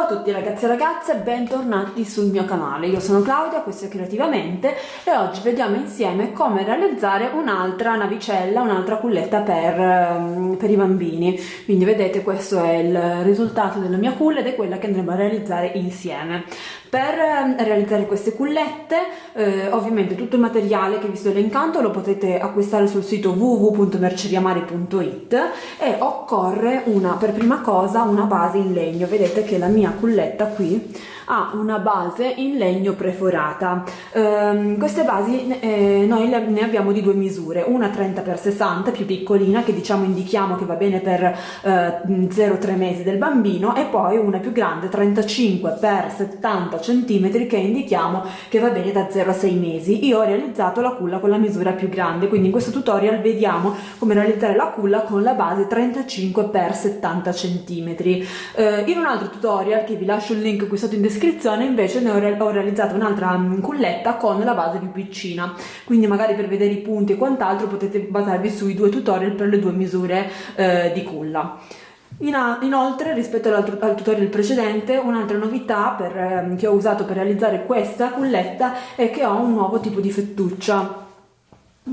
Ciao a tutti ragazzi e ragazze, bentornati sul mio canale. Io sono Claudia, questo è Creativamente e oggi vediamo insieme come realizzare un'altra navicella, un'altra culletta per, ehm, per, i bambini. Quindi vedete questo è il risultato della mia culla ed è quella che andremo a realizzare insieme. Per ehm, realizzare queste cullette, eh, ovviamente tutto il materiale che vi sto elencando lo potete acquistare sul sito www.merceriamari.it e occorre una, per prima cosa una base in legno. Vedete che la mia culletta qui ha una base in legno preforata. Um, queste basi eh, noi ne abbiamo di due misure, una 30x60 più piccolina che diciamo indichiamo che va bene per eh, 0-3 mesi del bambino e poi una più grande 35x70 cm che indichiamo che va bene da 0 a 6 mesi. Io ho realizzato la culla con la misura più grande, quindi in questo tutorial vediamo come realizzare la culla con la base 35x70 cm. Eh, in un altro tutorial che vi lascio il link qui sotto in descrizione descrizione invece ne ho, re ho realizzato un'altra mm, culletta con la base più piccina. Quindi magari per vedere i punti e quant'altro potete basarvi sui due tutorial per le due misure eh, di culla. Inoltre rispetto al, al, tutorial precedente un'altra novità per, eh, che ho usato per realizzare questa culletta è che ho un nuovo tipo di fettuccia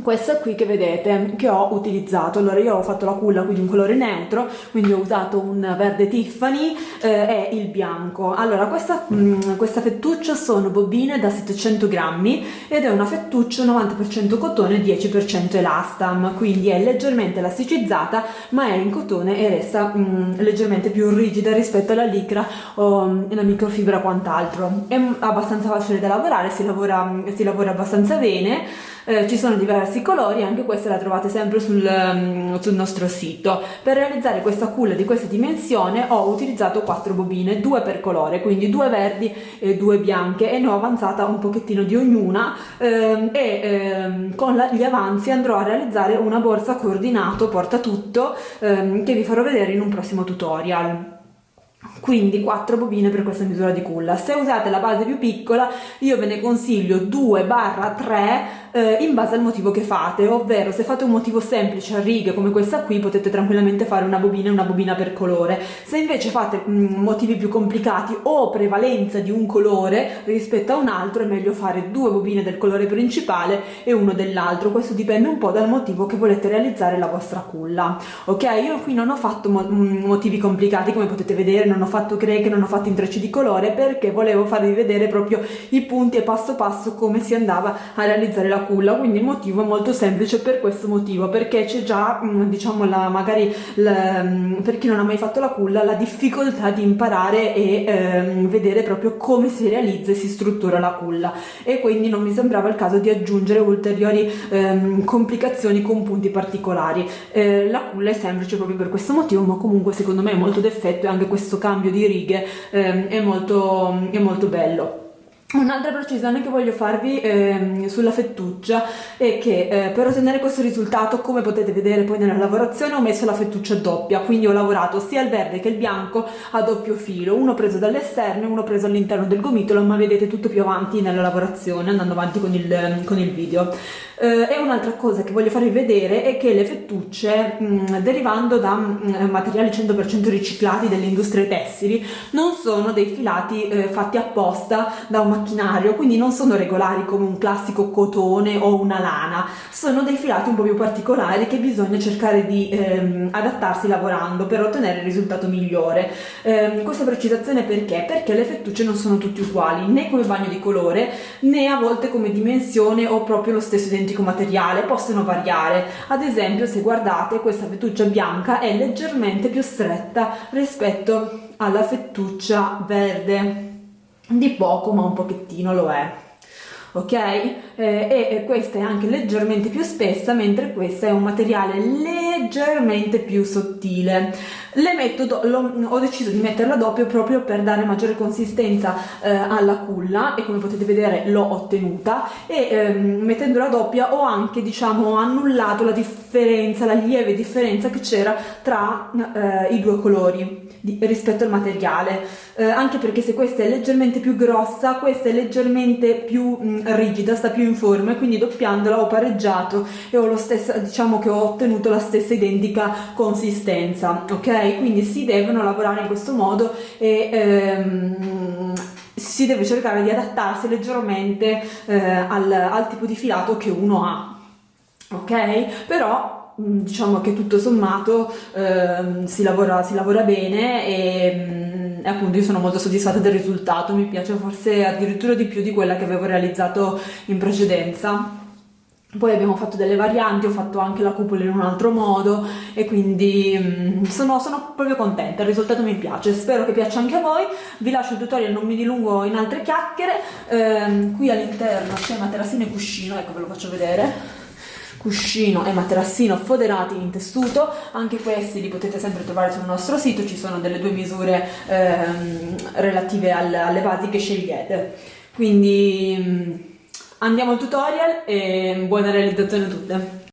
questa qui che vedete che ho utilizzato. Allora io ho fatto la culla quindi un colore neutro quindi ho usato un verde Tiffany eh, e il bianco. Allora questa, mh, mm, questa fettuccia sono bobine da 700 grammi ed è una fettuccia 90% cotone 10% elastam. Quindi è leggermente elasticizzata ma è in cotone e resta mh, mm, leggermente più rigida rispetto alla licra o mm, la microfibra quant'altro. È abbastanza facile da lavorare si lavora, si lavora abbastanza bene eh, ci sono diversi colori, anche questa la trovate sempre sul, um, sul nostro sito. Per realizzare questa culla di questa dimensione ho utilizzato quattro bobine, due per colore, quindi due verdi e due bianche e ne ho avanzata un pochettino di ognuna ehm, e ehm, con la, gli avanzi andrò a realizzare una borsa coordinato porta tutto ehm, che vi farò vedere in un prossimo tutorial quindi 4 bobine per questa misura di culla. Se usate la base più piccola io ve ne consiglio 2 barra 3 eh, in base al motivo che fate, ovvero se fate un motivo semplice a righe come questa qui potete tranquillamente fare una bobina e una bobina per colore, se invece fate mh, mm, motivi più complicati o prevalenza di un colore rispetto a un altro è meglio fare due bobine del colore principale e uno dell'altro, questo dipende un po' dal motivo che volete realizzare la vostra culla, ok? Io qui non ho fatto mo mm, motivi complicati come potete vedere, non ho fatto creche, non ho fatto intrecci di colore perché volevo farvi vedere proprio i punti e passo passo come si andava a realizzare la culla. Quindi il motivo è molto semplice per questo motivo perché c'è già mm, diciamo la magari la, mm, per chi non ha mai fatto la culla la difficoltà di imparare e ehm, vedere proprio come si realizza e si struttura la culla. E quindi non mi sembrava il caso di aggiungere ulteriori ehm, complicazioni con punti particolari. Eh, la culla è semplice proprio per questo motivo ma comunque secondo me è molto d'effetto e anche questo cambio di righe ehm, è molto è molto bello Un'altra precisione che voglio farvi eh, sulla fettuccia è che eh, per ottenere questo risultato, come potete vedere poi nella lavorazione, ho messo la fettuccia doppia, quindi ho lavorato sia il verde che il bianco a doppio filo, uno preso dall'esterno e uno preso all'interno del gomitolo, ma vedete tutto più avanti nella lavorazione, andando avanti con il, con il video. Eh, e un'altra cosa che voglio farvi vedere è che le fettucce, mh, mm, derivando da mh, mm, materiali 100% riciclati delle industrie tessili, non sono dei filati eh, fatti apposta da un macchinario, quindi non sono regolari come un classico cotone o una lana, sono dei filati un po' più particolari che bisogna cercare di ehm, adattarsi lavorando per ottenere il risultato migliore. Eh, questa precisazione perché? Perché le fettucce non sono tutte uguali, né come bagno di colore, né a volte come dimensione o proprio lo stesso identico materiale possono variare ad esempio se guardate questa fettuccia bianca è leggermente più stretta rispetto alla fettuccia verde di poco ma un pochettino lo è. Ok? Eh, e questa è anche leggermente più spessa mentre questa è un materiale leggermente più sottile. Le metto lo, ho deciso di metterla doppio proprio per dare maggiore consistenza eh, alla culla e come potete vedere l'ho ottenuta e ehm, mettendola doppia ho anche diciamo annullato la differenza la lieve differenza che c'era tra eh, i due colori di, rispetto al materiale. Eh, anche perché se questa è leggermente più grossa questa è leggermente più mh, rigida sta più in forma e quindi doppiandola ho pareggiato e ho lo stesso diciamo che ho ottenuto la stessa identica consistenza ok? Quindi si devono lavorare in questo modo e ehm, si deve cercare di adattarsi leggermente eh, al, al tipo di filato che uno ha ok? Però mm, diciamo che tutto sommato eh, si, lavora, si lavora bene e, mm, e, appunto io sono molto soddisfatta del risultato. Mi piace forse addirittura di più di quella che avevo realizzato in precedenza. Poi abbiamo fatto delle varianti, ho fatto anche la cupola in un altro modo e quindi mm, sono, sono, proprio contenta, il risultato mi piace, spero che piaccia anche a voi, vi lascio il tutorial, non mi dilungo in altre chiacchiere, ehm, qui all'interno c'è materassino e cuscino, ecco ve lo faccio vedere, cuscino e materassino foderati in tessuto, anche questi li potete sempre trovare sul nostro sito, ci sono delle due misure ehm, relative al, alle basi che scegliete, quindi... Mm, Andiamo al tutorial e buona realizzazione a tutte!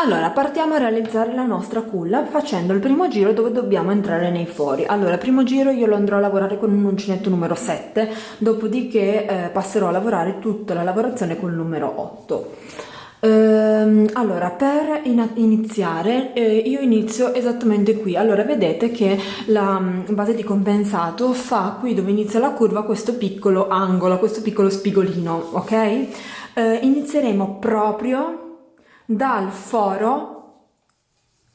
Allora, partiamo a realizzare la nostra culla facendo il primo giro dove dobbiamo entrare nei fori. Allora, primo giro io lo andrò a lavorare con un uncinetto numero 7, dopodiché eh, passerò a lavorare tutta la lavorazione col numero 8. Ehm, allora, per in iniziare, eh, io inizio esattamente qui. Allora, vedete che la mm, base di compensato fa qui dove inizia la curva questo piccolo angolo, questo piccolo spigolino, ok? Eh, inizieremo proprio dal foro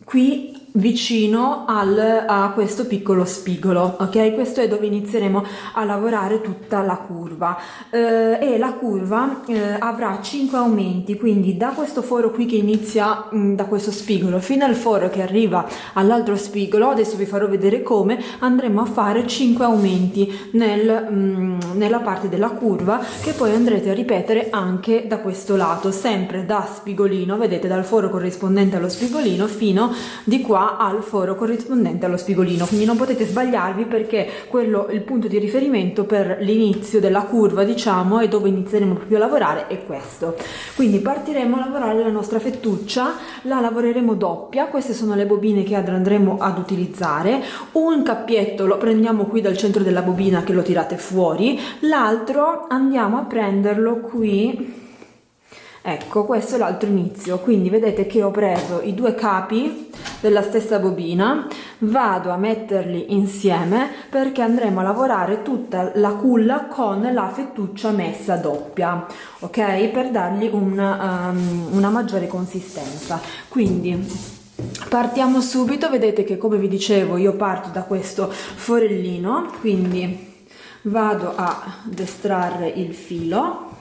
qui vicino al, a questo piccolo spigolo ok? Questo è dove inizieremo a lavorare tutta la curva. Eh, e la curva eh, avrà 5 aumenti quindi da questo foro qui che inizia mh, mm, da questo spigolo fino al foro che arriva all'altro spigolo adesso vi farò vedere come andremo a fare 5 aumenti nel, mh, mm, nella parte della curva che poi andrete a ripetere anche da questo lato sempre da spigolino vedete dal foro corrispondente allo spigolino fino di qua al foro corrispondente allo spigolino quindi non potete sbagliarvi perché quello il punto di riferimento per l'inizio della curva diciamo e dove inizieremo proprio a lavorare è questo. Quindi partiremo a lavorare la nostra fettuccia la lavoreremo doppia queste sono le bobine che andremo ad utilizzare. Un cappietto lo prendiamo qui dal centro della bobina che lo tirate fuori l'altro andiamo a prenderlo qui ecco questo è l'altro inizio. Quindi vedete che ho preso i due capi della stessa bobina vado a metterli insieme perché andremo a lavorare tutta la culla con la fettuccia messa doppia ok? Per dargli un, um, una maggiore consistenza. Quindi partiamo subito. Vedete che come vi dicevo io parto da questo forellino. Quindi vado a estrarre il filo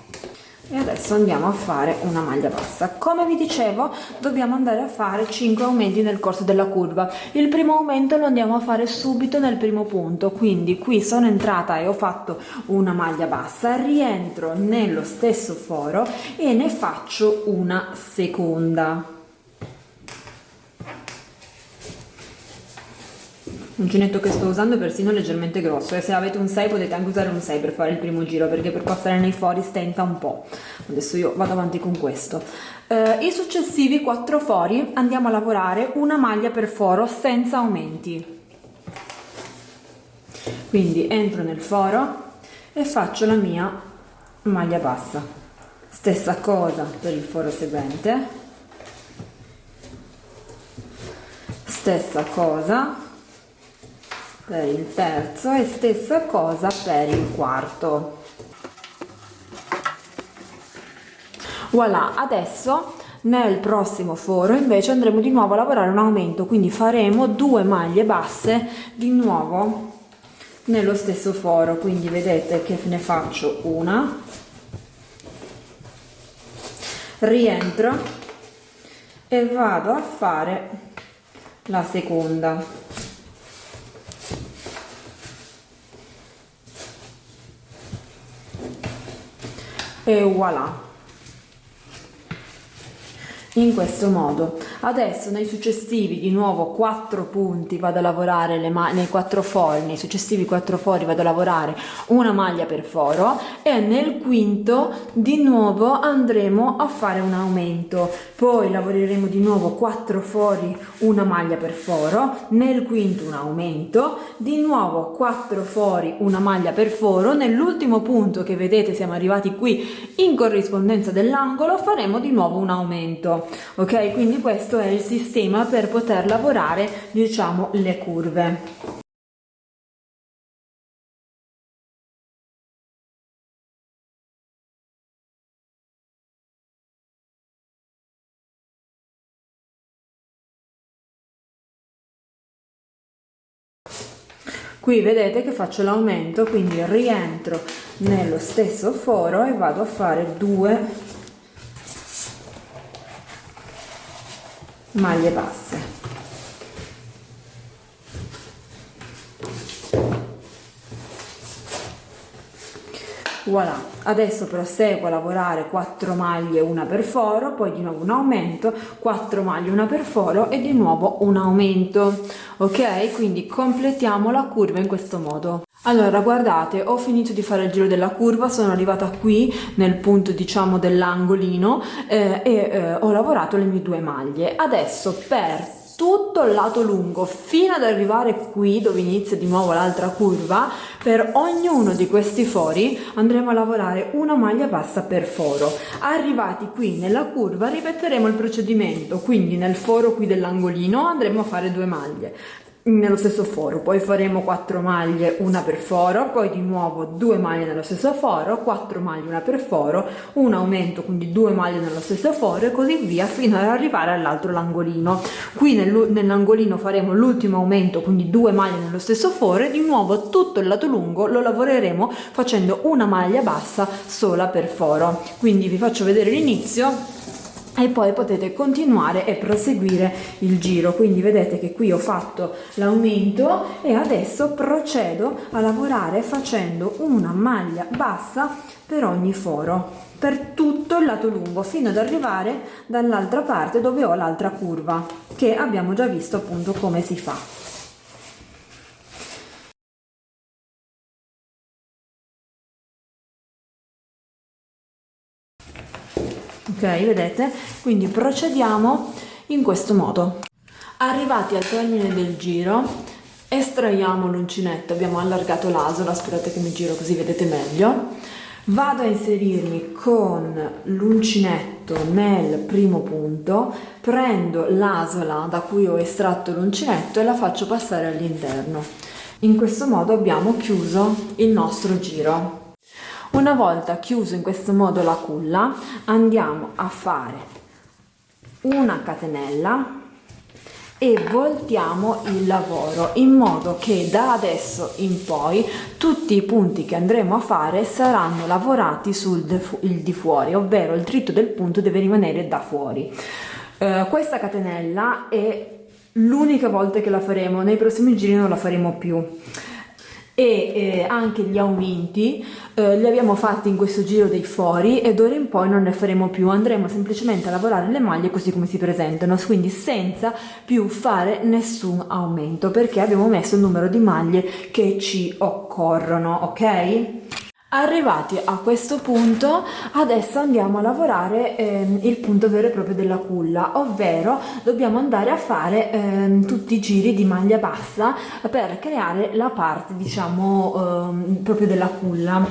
e adesso andiamo a fare una maglia bassa. Come vi dicevo dobbiamo andare a fare 5 aumenti nel corso della curva. Il primo aumento lo andiamo a fare subito nel primo punto. Quindi qui sono entrata e ho fatto una maglia bassa rientro nello stesso foro e ne faccio una seconda L'uncinetto che sto usando è persino leggermente grosso e se avete un 6 potete anche usare un 6 per fare il primo giro perché per passare nei fori stenta un po'. Adesso io vado avanti con questo. Eh, I successivi 4 fori andiamo a lavorare una maglia per foro senza aumenti. Quindi entro nel foro e faccio la mia maglia bassa. Stessa cosa per il foro seguente. Stessa cosa per il terzo e stessa cosa per il quarto. Voilà adesso nel prossimo foro invece andremo di nuovo a lavorare un aumento quindi faremo due maglie basse di nuovo nello stesso foro. Quindi vedete che ne faccio una. Rientro e vado a fare la seconda e voilà in questo modo. Adesso nei successivi di nuovo 4 punti vado a lavorare le nei 4 fori nei successivi 4 fori vado a lavorare una maglia per foro e nel quinto di nuovo andremo a fare un aumento. Poi lavoreremo di nuovo 4 fori una maglia per foro nel quinto un aumento di nuovo 4 fori una maglia per foro. Nell'ultimo punto che vedete siamo arrivati qui in corrispondenza dell'angolo faremo di nuovo un aumento ok? Quindi questo è il sistema per poter lavorare diciamo le curve. Qui vedete che faccio l'aumento quindi rientro nello stesso foro e vado a fare due maglie basse. Voilà adesso proseguo a lavorare 4 maglie una per foro poi di nuovo un aumento 4 maglie una per foro e di nuovo un aumento ok quindi completiamo la curva in questo modo. Allora guardate ho finito di fare il giro della curva sono arrivata qui nel punto diciamo dell'angolino eh, e eh, ho lavorato le mie due maglie. Adesso per tutto il lato lungo fino ad arrivare qui dove inizia di nuovo l'altra curva. Per ognuno di questi fori andremo a lavorare una maglia bassa per foro. Arrivati qui nella curva ripeteremo il procedimento. Quindi nel foro qui dell'angolino andremo a fare due maglie nello stesso foro. Poi faremo 4 maglie una per foro poi di nuovo due maglie nello stesso foro 4 maglie una per foro un aumento quindi due maglie nello stesso foro e così via fino ad arrivare all'altro l'angolino. Qui nell'angolino faremo l'ultimo aumento quindi due maglie nello stesso foro e di nuovo tutto il lato lungo lo lavoreremo facendo una maglia bassa sola per foro. Quindi vi faccio vedere l'inizio e poi potete continuare e proseguire il giro. Quindi vedete che qui ho fatto l'aumento e adesso procedo a lavorare facendo una maglia bassa per ogni foro per tutto il lato lungo fino ad arrivare dall'altra parte dove ho l'altra curva che abbiamo già visto appunto come si fa ok vedete? Quindi procediamo in questo modo. Arrivati al termine del giro estraiamo l'uncinetto. Abbiamo allargato l'asola aspettate che mi giro così vedete meglio. Vado a inserirmi con l'uncinetto nel primo punto prendo l'asola da cui ho estratto l'uncinetto e la faccio passare all'interno. In questo modo abbiamo chiuso il nostro giro una volta chiuso in questo modo la culla andiamo a fare una catenella e voltiamo il lavoro in modo che da adesso in poi tutti i punti che andremo a fare saranno lavorati sul di fuori ovvero il dritto del punto deve rimanere da fuori. Eh, questa catenella è l'unica volta che la faremo nei prossimi giri non la faremo più e eh, anche gli aumenti eh, li abbiamo fatti in questo giro dei fori e d'ora in poi non ne faremo più. Andremo semplicemente a lavorare le maglie così come si presentano quindi senza più fare nessun aumento perché abbiamo messo il numero di maglie che ci occorrono ok Arrivati a questo punto adesso andiamo a lavorare eh, il punto vero e proprio della culla ovvero dobbiamo andare a fare eh, tutti i giri di maglia bassa per creare la parte diciamo eh, proprio della culla.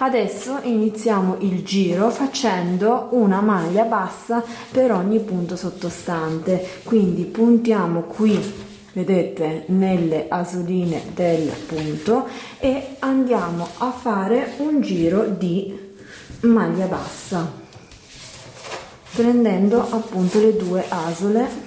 Adesso iniziamo il giro facendo una maglia bassa per ogni punto sottostante. Quindi puntiamo qui vedete nelle asoline del punto e andiamo a fare un giro di maglia bassa prendendo appunto le due asole.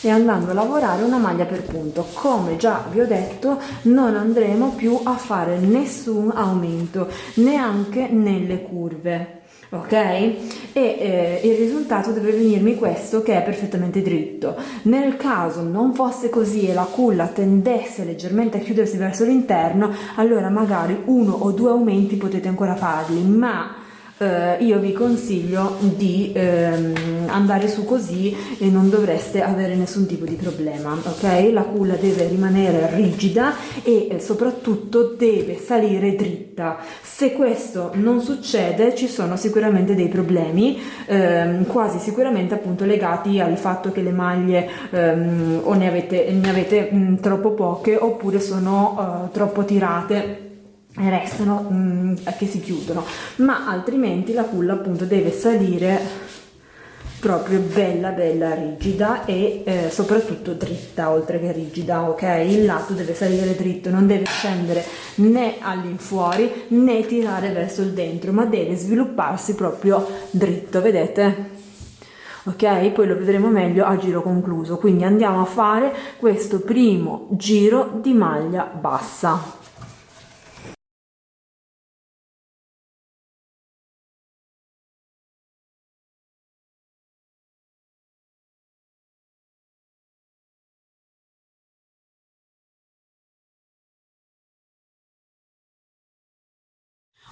E andando a lavorare una maglia per punto. Come già vi ho detto non andremo più a fare nessun aumento neanche nelle curve ok? E eh, il risultato deve venirmi questo che è perfettamente dritto. Nel caso non fosse così e la culla tendesse leggermente a chiudersi verso l'interno, allora magari uno o due aumenti potete ancora farli, ma eh, io vi consiglio di ehm, andare su così e non dovreste avere nessun tipo di problema ok? La culla deve rimanere rigida e eh, soprattutto deve salire dritta. Se questo non succede ci sono sicuramente dei problemi ehm, quasi sicuramente appunto legati al fatto che le maglie ehm, o ne avete, ne avete mh, troppo poche oppure sono uh, troppo tirate restano mm, che si chiudono. Ma altrimenti la culla appunto deve salire proprio bella bella rigida e eh, soprattutto dritta oltre che rigida ok? Il lato deve salire dritto non deve scendere né all'infuori né tirare verso il dentro ma deve svilupparsi proprio dritto vedete? Ok? Poi lo vedremo meglio a giro concluso. Quindi andiamo a fare questo primo giro di maglia bassa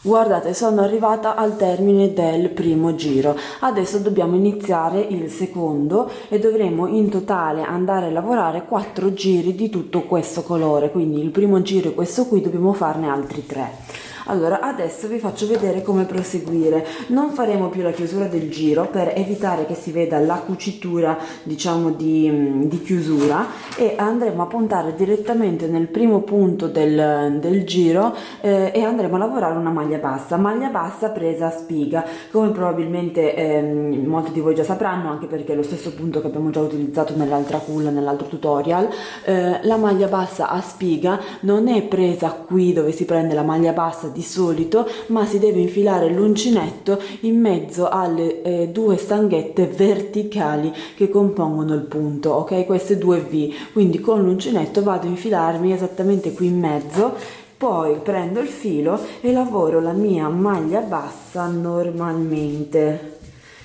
Guardate, sono arrivata al termine del primo giro. Adesso dobbiamo iniziare il secondo e dovremo in totale andare a lavorare quattro giri di tutto questo colore. Quindi il primo giro è questo qui, dobbiamo farne altri tre allora adesso vi faccio vedere come proseguire. Non faremo più la chiusura del giro per evitare che si veda la cucitura diciamo di, di chiusura e andremo a puntare direttamente nel primo punto del, del giro eh, e andremo a lavorare una maglia bassa. Maglia bassa presa a spiga come probabilmente eh, molti di voi già sapranno anche perché è lo stesso punto che abbiamo già utilizzato nell'altra culla nell'altro tutorial. Eh, la maglia bassa a spiga non è presa qui dove si prende la maglia bassa di solito ma si deve infilare l'uncinetto in mezzo alle eh, due stanghette verticali che compongono il punto ok? Queste due V. Quindi con l'uncinetto vado a infilarmi esattamente qui in mezzo poi prendo il filo e lavoro la mia maglia bassa normalmente.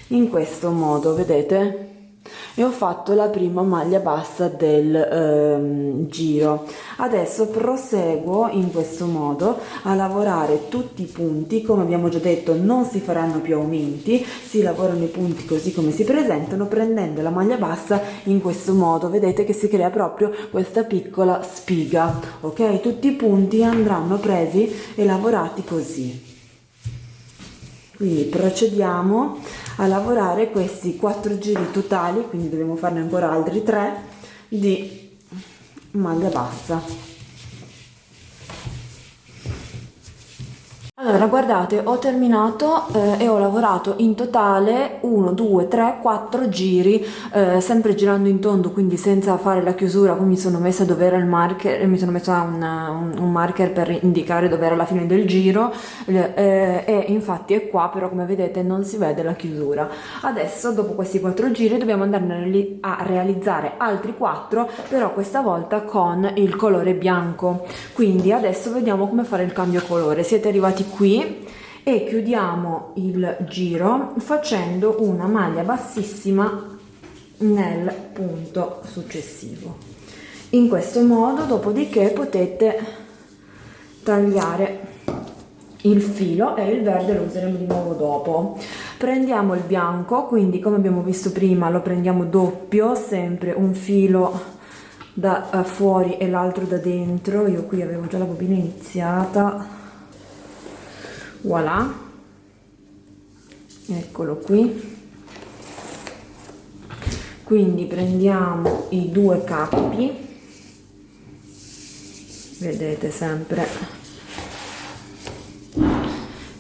In questo modo vedete e ho fatto la prima maglia bassa del ehm, giro. Adesso proseguo in questo modo a lavorare tutti i punti. Come abbiamo già detto non si faranno più aumenti si lavorano i punti così come si presentano prendendo la maglia bassa in questo modo. Vedete che si crea proprio questa piccola spiga ok? Tutti i punti andranno presi e lavorati così. Quindi procediamo a lavorare questi quattro giri totali quindi dobbiamo farne ancora altri tre di maglia bassa Allora guardate ho terminato eh, e ho lavorato in totale 1, 2, 3, 4 giri eh, sempre girando in tondo quindi senza fare la chiusura mi sono messa dove era il marker mi sono messa un, un, un marker per indicare dove era la fine del giro eh, e infatti è qua però come vedete non si vede la chiusura. Adesso dopo questi 4 giri dobbiamo andare a realizzare altri 4 però questa volta con il colore bianco. Quindi adesso vediamo come fare il cambio colore. Siete arrivati qui e chiudiamo il giro facendo una maglia bassissima nel punto successivo. In questo modo dopodiché potete tagliare il filo e il verde lo useremo di nuovo dopo. Prendiamo il bianco quindi come abbiamo visto prima lo prendiamo doppio sempre un filo da eh, fuori e l'altro da dentro. Io qui avevo già la bobina iniziata voilà. Eccolo qui. Quindi prendiamo i due cappi vedete sempre.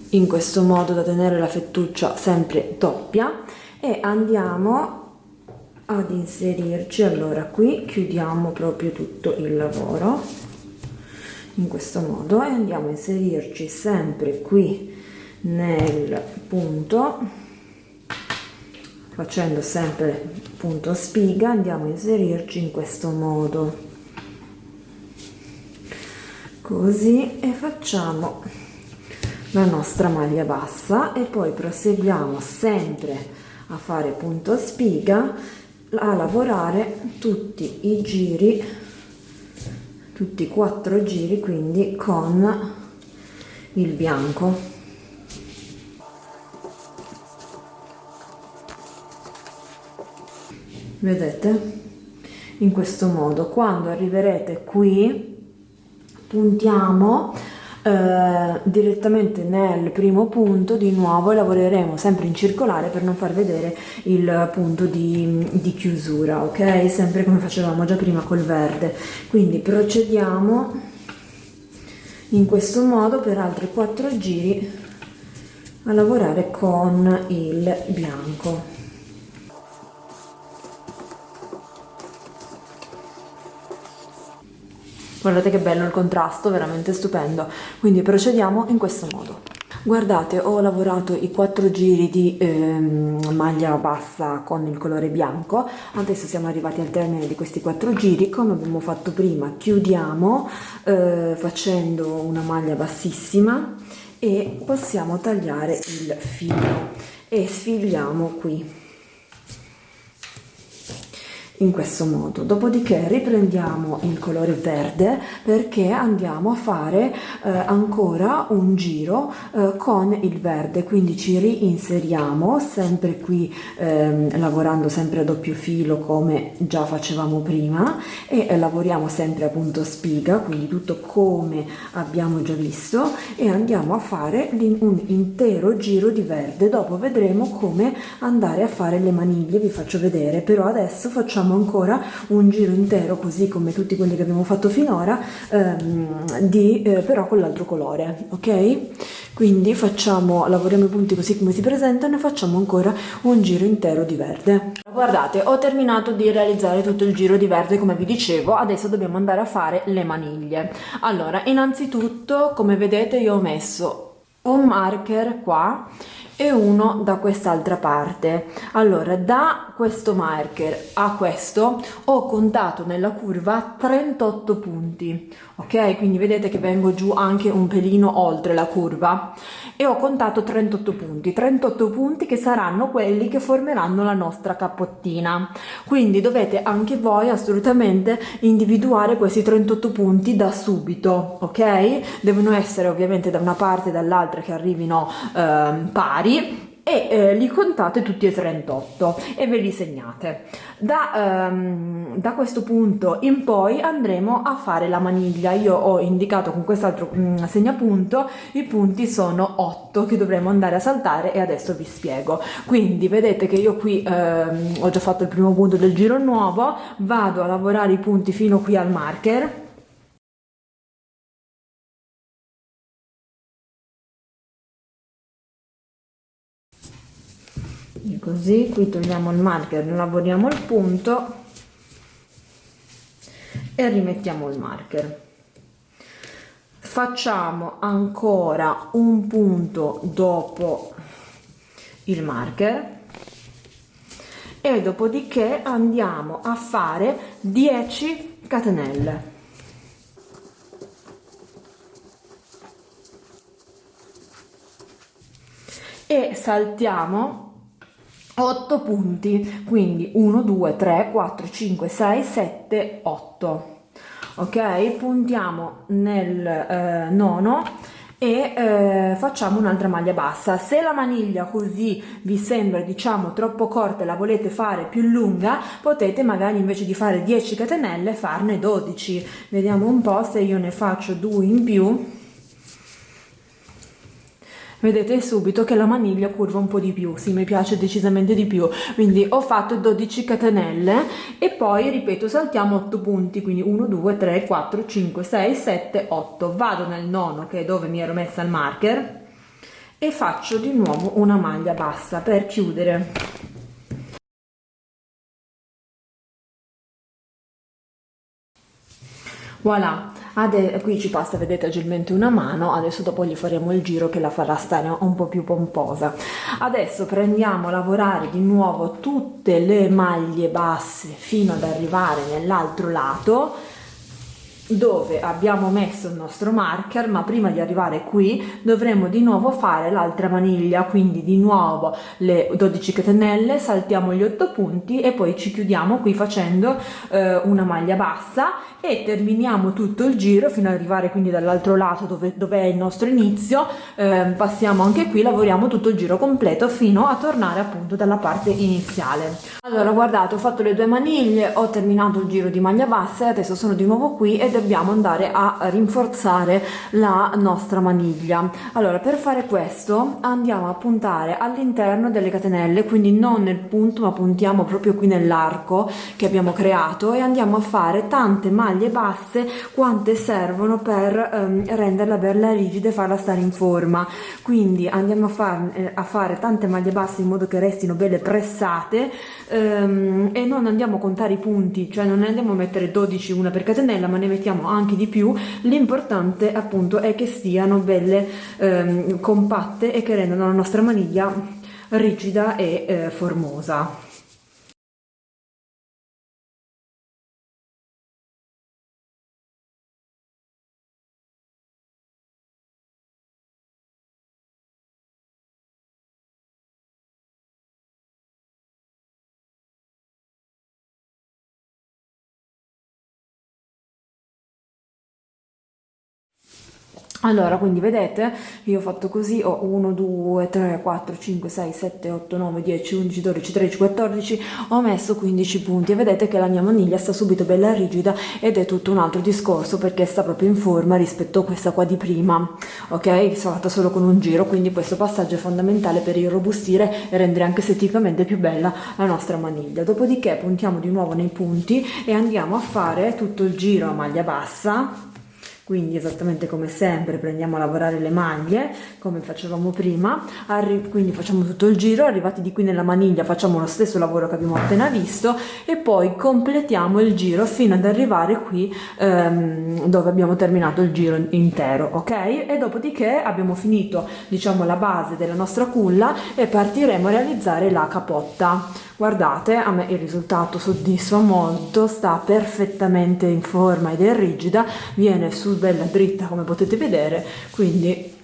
In questo modo da tenere la fettuccia sempre doppia. E andiamo ad inserirci. Allora qui chiudiamo proprio tutto il lavoro in questo modo e andiamo a inserirci sempre qui nel punto facendo sempre punto spiga andiamo a inserirci in questo modo. Così e facciamo la nostra maglia bassa e poi proseguiamo sempre a fare punto spiga a lavorare tutti i giri tutti i quattro giri quindi con il bianco. Vedete? In questo modo. Quando arriverete qui puntiamo eh, direttamente nel primo punto di nuovo lavoreremo sempre in circolare per non far vedere il punto di, di chiusura ok? Sempre come facevamo già prima col verde. Quindi procediamo in questo modo per altri 4 giri a lavorare con il bianco guardate che bello il contrasto veramente stupendo. Quindi procediamo in questo modo. Guardate ho lavorato i quattro giri di ehm, maglia bassa con il colore bianco. Adesso siamo arrivati al termine di questi quattro giri. Come abbiamo fatto prima chiudiamo eh, facendo una maglia bassissima e possiamo tagliare il filo. E sfiliamo qui in questo modo. Dopodiché riprendiamo il colore verde perché andiamo a fare eh, ancora un giro eh, con il verde. Quindi ci reinseriamo sempre qui eh, lavorando sempre a doppio filo come già facevamo prima e eh, lavoriamo sempre appunto spiga quindi tutto come abbiamo già visto e andiamo a fare un intero giro di verde. Dopo vedremo come andare a fare le maniglie vi faccio vedere però adesso facciamo facciamo ancora un giro intero così come tutti quelli che abbiamo fatto finora ehm, di, eh, però con l'altro colore ok? Quindi facciamo lavoriamo i punti così come si presentano e facciamo ancora un giro intero di verde. Guardate ho terminato di realizzare tutto il giro di verde come vi dicevo adesso dobbiamo andare a fare le maniglie. Allora innanzitutto come vedete io ho messo un marker qua e uno da quest'altra parte. Allora da questo marker a questo ho contato nella curva 38 punti ok? Quindi vedete che vengo giù anche un pelino oltre la curva. E ho contato 38 punti 38 punti che saranno quelli che formeranno la nostra cappottina. Quindi dovete anche voi assolutamente individuare questi 38 punti da subito ok? Devono essere ovviamente da una parte e dall'altra che arrivino eh, pari e eh, li contate tutti e 38 e ve li segnate. Da, um, da, questo punto in poi andremo a fare la maniglia. Io ho indicato con quest'altro um, segnapunto i punti sono 8 che dovremo andare a saltare e adesso vi spiego. Quindi vedete che io qui um, ho già fatto il primo punto del giro nuovo, vado a lavorare i punti fino qui al marker così qui togliamo il marker lavoriamo il punto e rimettiamo il marker. Facciamo ancora un punto dopo il marker e dopodiché andiamo a fare 10 catenelle. E saltiamo 8 punti. Quindi 1 2 3 4 5 6 7 8 ok? Puntiamo nel eh, nono e eh, facciamo un'altra maglia bassa. Se la maniglia così vi sembra diciamo troppo corta e la volete fare più lunga potete magari invece di fare 10 catenelle farne 12 vediamo un po se io ne faccio due in più vedete subito che la maniglia curva un po' di più, sì mi piace decisamente di più, quindi ho fatto 12 catenelle e poi ripeto saltiamo 8 punti, quindi 1, 2, 3, 4, 5, 6, 7, 8, vado nel nono che è dove mi ero messa il marker e faccio di nuovo una maglia bassa per chiudere. Voilà Ade qui ci passa vedete agilmente una mano adesso dopo gli faremo il giro che la farà stare un po' più pomposa. Adesso prendiamo a lavorare di nuovo tutte le maglie basse fino ad arrivare nell'altro lato dove abbiamo messo il nostro marker ma prima di arrivare qui dovremo di nuovo fare l'altra maniglia quindi di nuovo le 12 catenelle saltiamo gli 8 punti e poi ci chiudiamo qui facendo eh, una maglia bassa e terminiamo tutto il giro fino ad arrivare quindi dall'altro lato dove, dove, è il nostro inizio. Eh, passiamo anche qui lavoriamo tutto il giro completo fino a tornare appunto dalla parte iniziale. Allora guardate ho fatto le due maniglie ho terminato il giro di maglia bassa e adesso sono di nuovo qui ed dobbiamo andare a rinforzare la nostra maniglia. Allora per fare questo andiamo a puntare all'interno delle catenelle quindi non nel punto ma puntiamo proprio qui nell'arco che abbiamo creato e andiamo a fare tante maglie basse quante servono per ehm, renderla bella rigida e farla stare in forma. Quindi andiamo a, far, eh, a fare tante maglie basse in modo che restino belle pressate ehm, e non andiamo a contare i punti cioè non andiamo a mettere 12 una per catenella ma ne mettiamo anche di più l'importante appunto è che stiano belle ehm, compatte e che rendano la nostra maniglia rigida e eh, formosa allora quindi vedete io ho fatto così ho 1 2 3 4 5 6 7 8 9 10 11 12 13 14 ho messo 15 punti. E vedete che la mia maniglia sta subito bella rigida ed è tutto un altro discorso perché sta proprio in forma rispetto a questa qua di prima ok? Sono fatta solo con un giro quindi questo passaggio è fondamentale per irrobustire e rendere anche esteticamente più bella la nostra maniglia. Dopodiché puntiamo di nuovo nei punti e andiamo a fare tutto il giro a maglia bassa quindi esattamente come sempre prendiamo a lavorare le maglie come facevamo prima quindi facciamo tutto il giro arrivati di qui nella maniglia facciamo lo stesso lavoro che abbiamo appena visto e poi completiamo il giro fino ad arrivare qui ehm, dove abbiamo terminato il giro intero ok? E dopodiché abbiamo finito diciamo la base della nostra culla e partiremo a realizzare la capotta guardate a me il risultato soddisfa molto sta perfettamente in forma ed è rigida viene su bella dritta come potete vedere quindi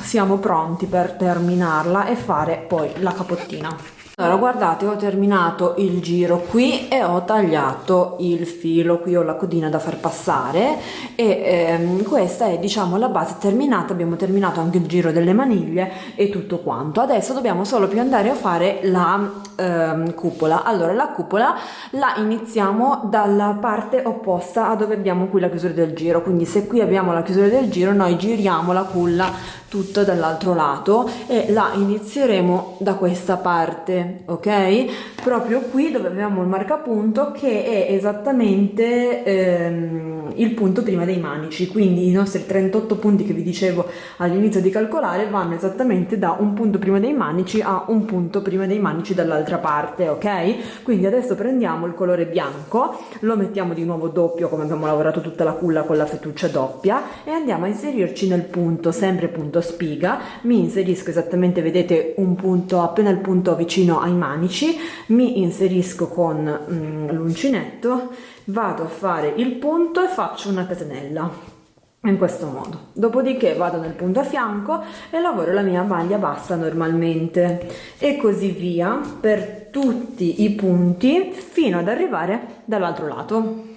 siamo pronti per terminarla e fare poi la capottina allora guardate ho terminato il giro qui e ho tagliato il filo. Qui ho la codina da far passare e ehm, questa è diciamo la base terminata. Abbiamo terminato anche il giro delle maniglie e tutto quanto. Adesso dobbiamo solo più andare a fare la ehm, cupola. Allora la cupola la iniziamo dalla parte opposta a dove abbiamo qui la chiusura del giro. Quindi se qui abbiamo la chiusura del giro noi giriamo la culla tutta dall'altro lato e la inizieremo da questa parte ok? Proprio qui dove abbiamo il marcapunto che è esattamente ehm, il punto prima dei manici. Quindi i nostri 38 punti che vi dicevo all'inizio di calcolare vanno esattamente da un punto prima dei manici a un punto prima dei manici dall'altra parte ok? Quindi adesso prendiamo il colore bianco lo mettiamo di nuovo doppio come abbiamo lavorato tutta la culla con la fettuccia doppia e andiamo a inserirci nel punto sempre punto spiga. Mi inserisco esattamente vedete un punto appena il punto vicino ai manici mi inserisco con mm, l'uncinetto vado a fare il punto e faccio una catenella in questo modo. Dopodiché vado nel punto a fianco e lavoro la mia maglia bassa normalmente. E così via per tutti i punti fino ad arrivare dall'altro lato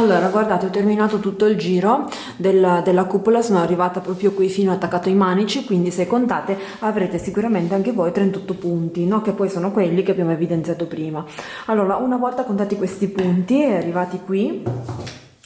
allora guardate ho terminato tutto il giro della, della, cupola sono arrivata proprio qui fino attaccato ai manici quindi se contate avrete sicuramente anche voi 38 punti no? che poi sono quelli che abbiamo evidenziato prima allora una volta contati questi punti arrivati qui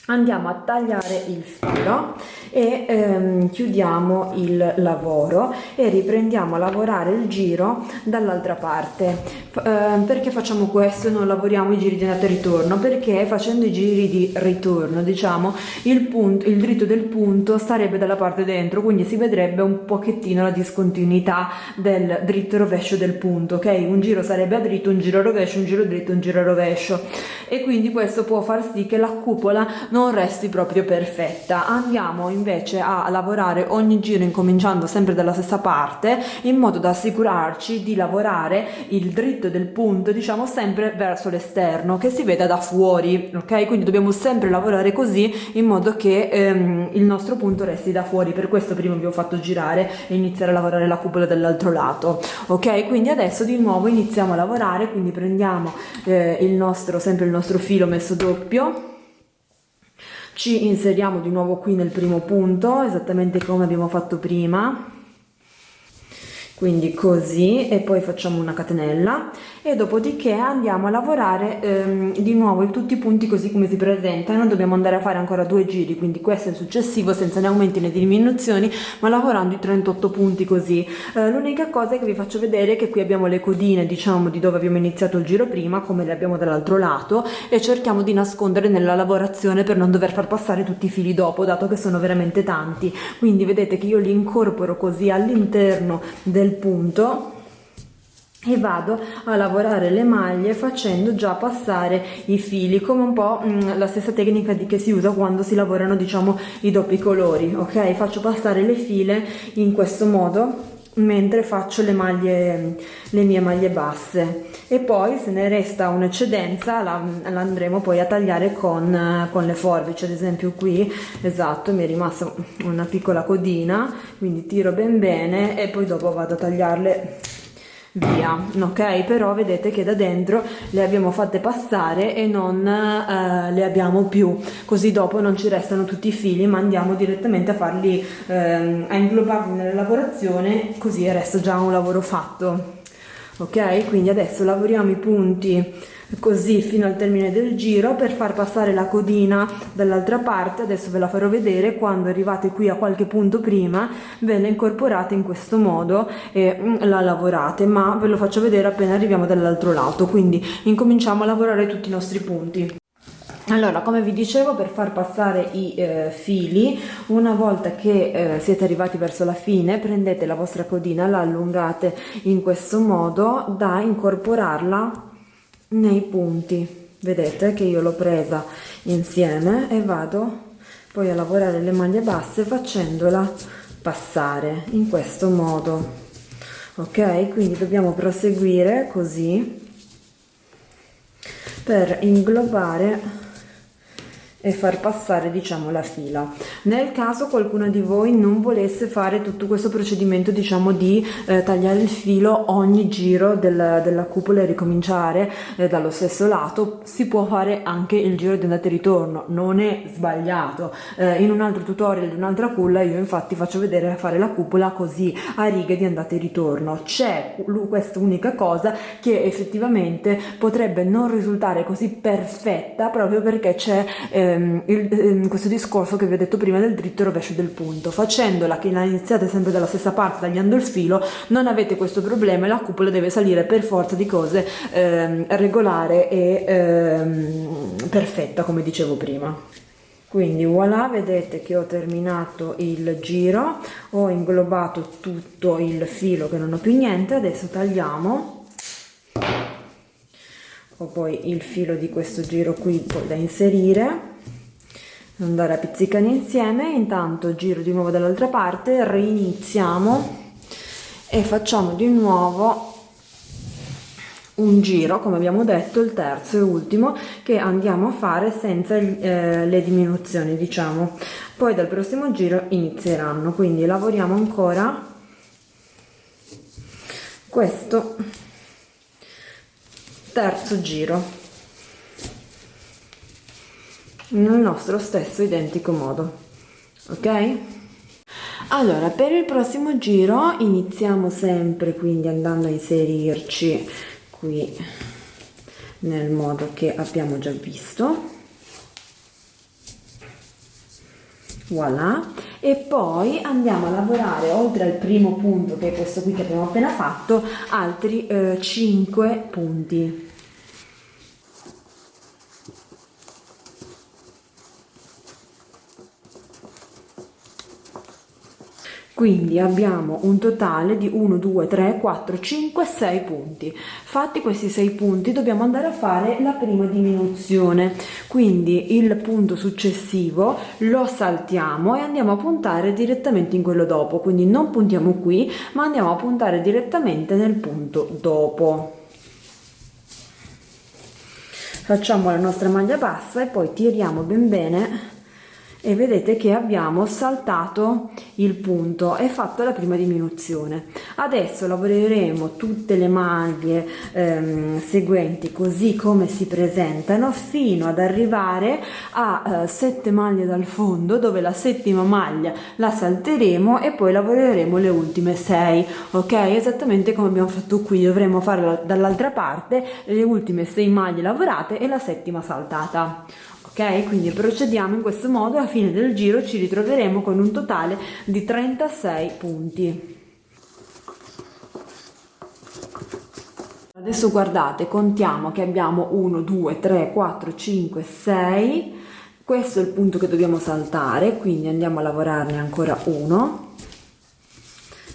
andiamo a tagliare il filo e ehm, chiudiamo il lavoro e riprendiamo a lavorare il giro dall'altra parte. Eh, perché facciamo questo? Non lavoriamo i giri di andata e ritorno perché facendo i giri di ritorno diciamo il punto il dritto del punto starebbe dalla parte dentro quindi si vedrebbe un pochettino la discontinuità del dritto e rovescio del punto ok? Un giro sarebbe a dritto un giro a rovescio un giro dritto un giro a rovescio. E quindi questo può far sì che la cupola non resti proprio perfetta. Andiamo invece a lavorare ogni giro incominciando sempre dalla stessa parte in modo da assicurarci di lavorare il dritto del punto diciamo sempre verso l'esterno che si veda da fuori ok? Quindi dobbiamo sempre lavorare così in modo che ehm, il nostro punto resti da fuori. Per questo prima vi ho fatto girare e iniziare a lavorare la cupola dall'altro lato ok? Quindi adesso di nuovo iniziamo a lavorare quindi prendiamo eh, il nostro sempre il nostro filo messo doppio ci inseriamo di nuovo qui nel primo punto esattamente come abbiamo fatto prima quindi così e poi facciamo una catenella e dopodiché andiamo a lavorare ehm, di nuovo tutti i punti così come si presentano. Dobbiamo andare a fare ancora due giri quindi questo è il successivo senza né aumenti né diminuzioni ma lavorando i 38 punti così. Eh, l'unica cosa che vi faccio vedere è che qui abbiamo le codine diciamo di dove abbiamo iniziato il giro prima come le abbiamo dall'altro lato e cerchiamo di nascondere nella lavorazione per non dover far passare tutti i fili dopo dato che sono veramente tanti. Quindi vedete che io li incorporo così all'interno del punto e vado a lavorare le maglie facendo già passare i fili come un po' mm, la stessa tecnica di che si usa quando si lavorano diciamo i doppi colori ok? Faccio passare le file in questo modo mentre faccio le maglie le mie maglie basse e poi se ne resta un'eccedenza la, la, andremo poi a tagliare con, con le forbici. Ad esempio qui esatto mi è rimasta una piccola codina quindi tiro ben bene e poi dopo vado a tagliarle via ok? Però vedete che da dentro le abbiamo fatte passare e non eh, le abbiamo più. Così dopo non ci restano tutti i fili ma andiamo direttamente a farli eh, a inglobarli nella lavorazione così resta già un lavoro fatto ok? Quindi adesso lavoriamo i punti così fino al termine del giro per far passare la codina dall'altra parte. Adesso ve la farò vedere. Quando arrivate qui a qualche punto prima ve la incorporate in questo modo e mm, la lavorate. Ma ve lo faccio vedere appena arriviamo dall'altro lato. Quindi incominciamo a lavorare tutti i nostri punti allora come vi dicevo per far passare i eh, fili una volta che eh, siete arrivati verso la fine prendete la vostra codina la allungate in questo modo da incorporarla nei punti. Vedete che io l'ho presa insieme e vado poi a lavorare le maglie basse facendola passare in questo modo. Ok? Quindi dobbiamo proseguire così per inglobare e far passare diciamo la fila. Nel caso qualcuno di voi non volesse fare tutto questo procedimento diciamo di eh, tagliare il filo ogni giro del, della cupola e ricominciare eh, dallo stesso lato si può fare anche il giro di andata e ritorno. Non è sbagliato. Eh, in un altro tutorial di un'altra culla io infatti faccio vedere fare la cupola così a righe di andata e ritorno. C'è questa unica cosa che effettivamente potrebbe non risultare così perfetta proprio perché c'è eh, ehm, il, ehm, questo discorso che vi ho detto prima del dritto e rovescio del punto. Facendola che la iniziate sempre dalla stessa parte tagliando il filo non avete questo problema e la cupola deve salire per forza di cose ehm, regolare e ehm, perfetta come dicevo prima. Quindi voilà vedete che ho terminato il giro ho inglobato tutto il filo che non ho più niente adesso tagliamo. Ho poi il filo di questo giro qui da inserire andare a pizzicare insieme. Intanto giro di nuovo dall'altra parte reiniziamo e facciamo di nuovo un giro come abbiamo detto il terzo e ultimo che andiamo a fare senza eh, le diminuzioni diciamo. Poi dal prossimo giro inizieranno quindi lavoriamo ancora questo terzo giro nel nostro stesso identico modo ok? Allora per il prossimo giro iniziamo sempre quindi andando a inserirci qui nel modo che abbiamo già visto. Voilà. E poi andiamo a lavorare oltre al primo punto che è questo qui che abbiamo appena fatto altri eh, 5 punti quindi abbiamo un totale di 1 2 3 4 5 6 punti. Fatti questi 6 punti dobbiamo andare a fare la prima diminuzione. Quindi il punto successivo lo saltiamo e andiamo a puntare direttamente in quello dopo. Quindi non puntiamo qui ma andiamo a puntare direttamente nel punto dopo. Facciamo la nostra maglia bassa e poi tiriamo ben bene e vedete che abbiamo saltato il punto e fatto la prima diminuzione. Adesso lavoreremo tutte le maglie ehm, seguenti così come si presentano fino ad arrivare a eh, 7 maglie dal fondo dove la settima maglia la salteremo e poi lavoreremo le ultime 6 ok? Esattamente come abbiamo fatto qui dovremo fare dall'altra parte le ultime 6 maglie lavorate e la settima saltata ok quindi procediamo in questo modo a fine del giro ci ritroveremo con un totale di 36 punti. Adesso guardate contiamo che abbiamo 1 2 3 4 5 6 questo è il punto che dobbiamo saltare quindi andiamo a lavorarne ancora uno.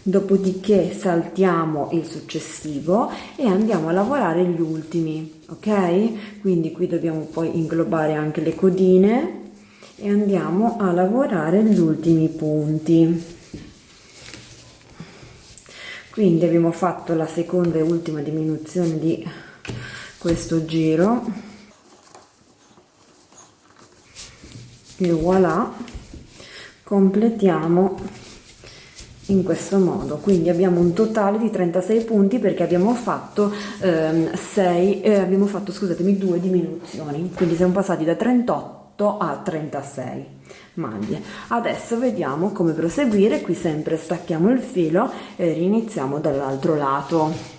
Dopodiché saltiamo il successivo e andiamo a lavorare gli ultimi ok? Quindi qui dobbiamo poi inglobare anche le codine e andiamo a lavorare gli ultimi punti. Quindi abbiamo fatto la seconda e ultima diminuzione di questo giro. E voilà completiamo in questo modo. Quindi abbiamo un totale di 36 punti perché abbiamo fatto ehm, 6 eh, abbiamo fatto scusatemi due diminuzioni. Quindi siamo passati da 38 a 36 maglie. Adesso vediamo come proseguire. Qui sempre stacchiamo il filo e riniziamo dall'altro lato.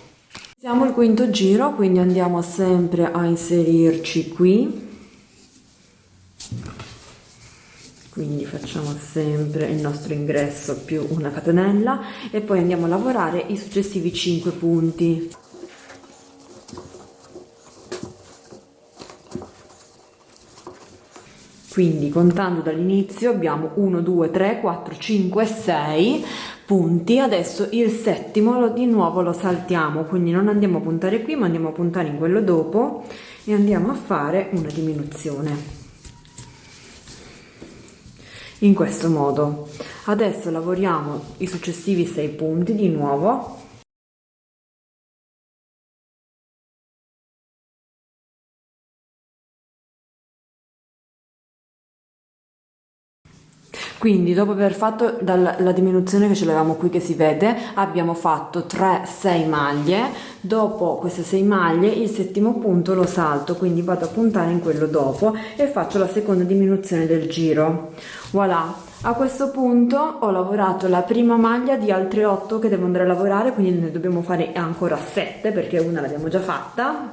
Siamo il quinto giro quindi andiamo sempre a inserirci qui quindi facciamo sempre il nostro ingresso più una catenella e poi andiamo a lavorare i successivi 5 punti. Quindi contando dall'inizio abbiamo 1 2 3 4 5 6 punti. Adesso il settimo lo, di nuovo lo saltiamo. Quindi non andiamo a puntare qui ma andiamo a puntare in quello dopo e andiamo a fare una diminuzione in questo modo. Adesso lavoriamo i successivi 6 punti di nuovo. Quindi dopo aver fatto la diminuzione che ce l'avevamo qui che si vede abbiamo fatto 3 6 maglie. Dopo queste 6 maglie il settimo punto lo salto quindi vado a puntare in quello dopo e faccio la seconda diminuzione del giro voilà. A questo punto ho lavorato la prima maglia di altre 8 che devo andare a lavorare quindi ne dobbiamo fare ancora 7 perché una l'abbiamo già fatta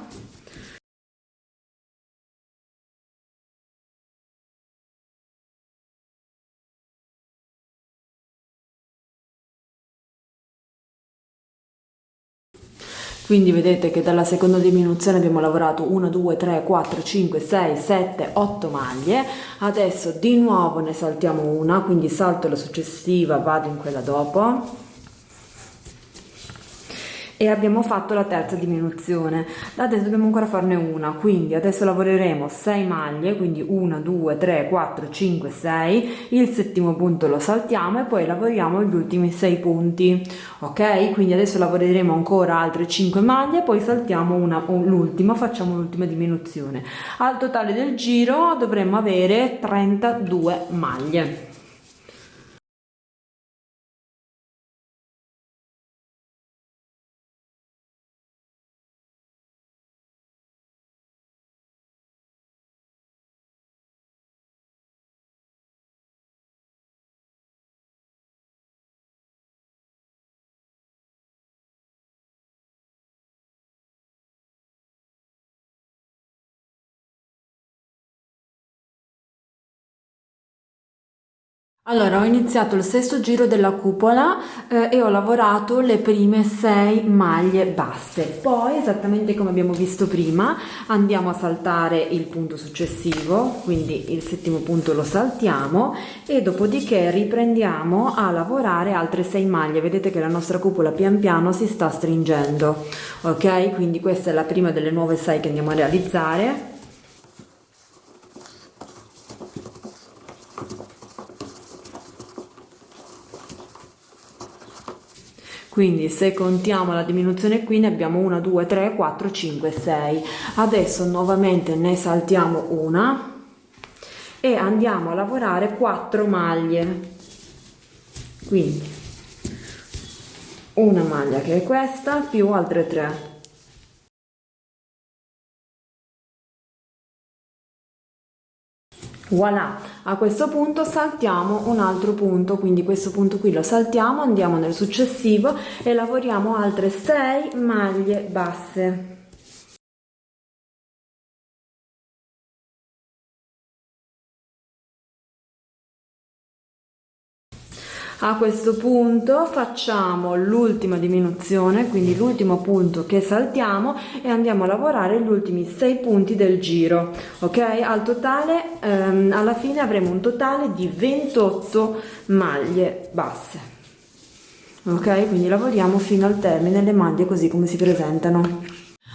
quindi vedete che dalla seconda diminuzione abbiamo lavorato 1 2 3 4 5 6 7 8 maglie. Adesso di nuovo ne saltiamo una quindi salto la successiva vado in quella dopo e abbiamo fatto la terza diminuzione. Adesso dobbiamo ancora farne una quindi adesso lavoreremo 6 maglie quindi 1 2 3 4 5 6 il settimo punto lo saltiamo e poi lavoriamo gli ultimi 6 punti ok? Quindi adesso lavoreremo ancora altre 5 maglie poi saltiamo una l'ultima facciamo l'ultima diminuzione. Al totale del giro dovremmo avere 32 maglie Allora, ho iniziato il sesto giro della cupola eh, e ho lavorato le prime sei maglie basse. Poi, esattamente come abbiamo visto prima, andiamo a saltare il punto successivo, quindi il settimo punto lo saltiamo e dopodiché riprendiamo a lavorare altre sei maglie. Vedete che la nostra cupola pian piano si sta stringendo, ok? Quindi questa è la prima delle nuove sei che andiamo a realizzare quindi se contiamo la diminuzione qui ne abbiamo 1 2 3 4 5 6 adesso nuovamente ne saltiamo una e andiamo a lavorare 4 maglie. Quindi una maglia che è questa più altre 3 voilà a questo punto saltiamo un altro punto quindi questo punto qui lo saltiamo andiamo nel successivo e lavoriamo altre 6 maglie basse a questo punto facciamo l'ultima diminuzione quindi l'ultimo punto che saltiamo e andiamo a lavorare gli ultimi 6 punti del giro ok? Al totale ehm, alla fine avremo un totale di 28 maglie basse ok? Quindi lavoriamo fino al termine le maglie così come si presentano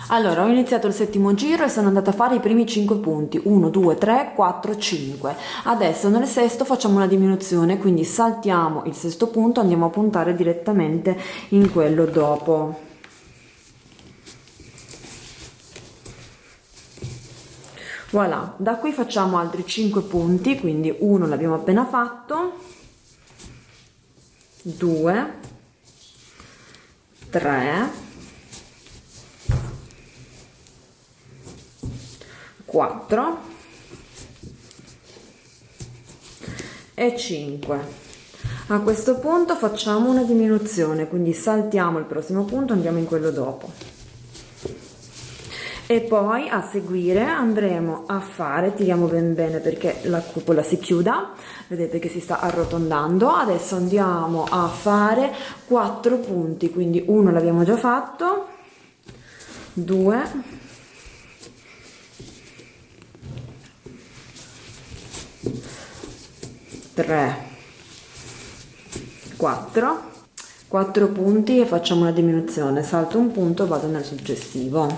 allora, ho iniziato il settimo giro e sono andata a fare i primi 5 punti, 1, 2, 3, 4, 5. Adesso nel sesto facciamo una diminuzione, quindi saltiamo il sesto punto, andiamo a puntare direttamente in quello dopo. Voilà, da qui facciamo altri 5 punti, quindi 1 l'abbiamo appena fatto, 2, 3, 4 e 5 a questo punto facciamo una diminuzione quindi saltiamo il prossimo punto andiamo in quello dopo. E poi a seguire andremo a fare tiriamo ben bene perché la cupola si chiuda vedete che si sta arrotondando. Adesso andiamo a fare 4 punti quindi uno l'abbiamo già fatto 2 3 4 4 punti e facciamo una diminuzione. Salto un punto vado nel successivo.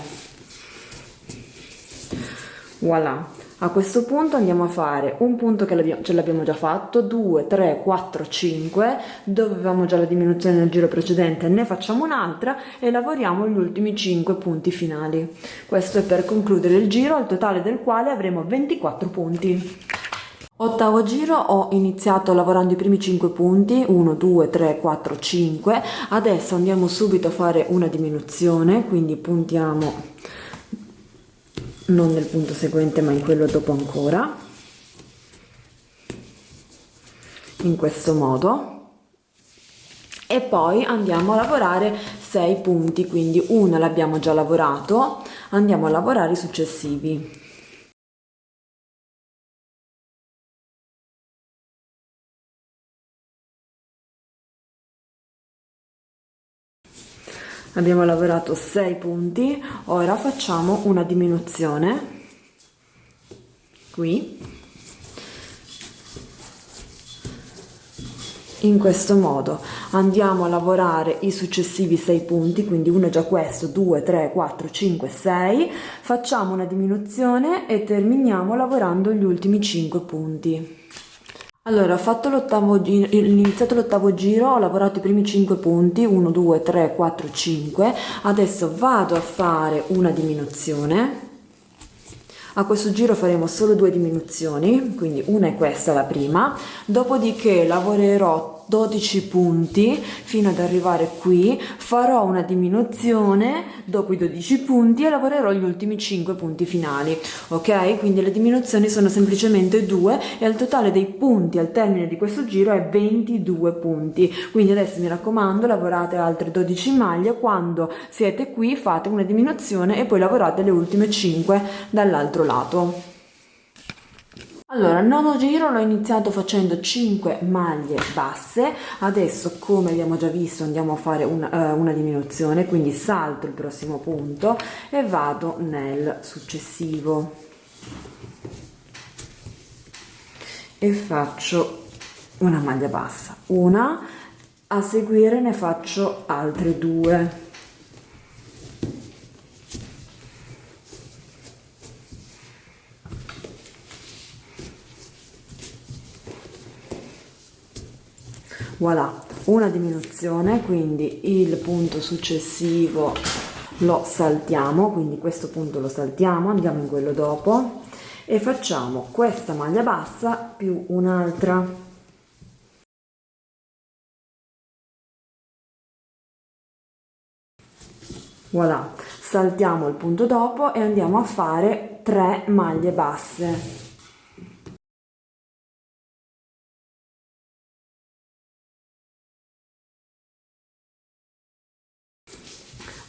Voilà. A questo punto andiamo a fare un punto che ce l'abbiamo già fatto. 2 3 4 5 dove avevamo già la diminuzione nel giro precedente ne facciamo un'altra e lavoriamo gli ultimi 5 punti finali. Questo è per concludere il giro al totale del quale avremo 24 punti Ottavo giro ho iniziato lavorando i primi 5 punti, 1, 2, 3, 4, 5, adesso andiamo subito a fare una diminuzione, quindi puntiamo non nel punto seguente ma in quello dopo ancora, in questo modo. E poi andiamo a lavorare 6 punti, quindi una l'abbiamo già lavorato, andiamo a lavorare i successivi. Abbiamo lavorato 6 punti ora facciamo una diminuzione. Qui. In questo modo andiamo a lavorare i successivi 6 punti quindi uno è già questo 2 3 4 5 6 facciamo una diminuzione e terminiamo lavorando gli ultimi 5 punti allora, ho fatto l'ottavo giro, iniziato l'ottavo giro, ho lavorato i primi 5 punti, 1, 2, 3, 4, 5, adesso vado a fare una diminuzione, a questo giro faremo solo due diminuzioni, quindi una è questa la prima, dopodiché lavorerò 12 punti fino ad arrivare qui. Farò una diminuzione dopo i 12 punti e lavorerò gli ultimi 5 punti finali ok? Quindi le diminuzioni sono semplicemente due e al totale dei punti al termine di questo giro è 22 punti. Quindi adesso mi raccomando lavorate altre 12 maglie. Quando siete qui fate una diminuzione e poi lavorate le ultime 5 dall'altro lato allora, il nono giro l'ho iniziato facendo 5 maglie basse, adesso come abbiamo già visto andiamo a fare una, uh, una diminuzione, quindi salto il prossimo punto e vado nel successivo. E faccio una maglia bassa, una, a seguire ne faccio altre due voilà una diminuzione quindi il punto successivo lo saltiamo quindi questo punto lo saltiamo andiamo in quello dopo e facciamo questa maglia bassa più un'altra. Voilà saltiamo il punto dopo e andiamo a fare 3 maglie basse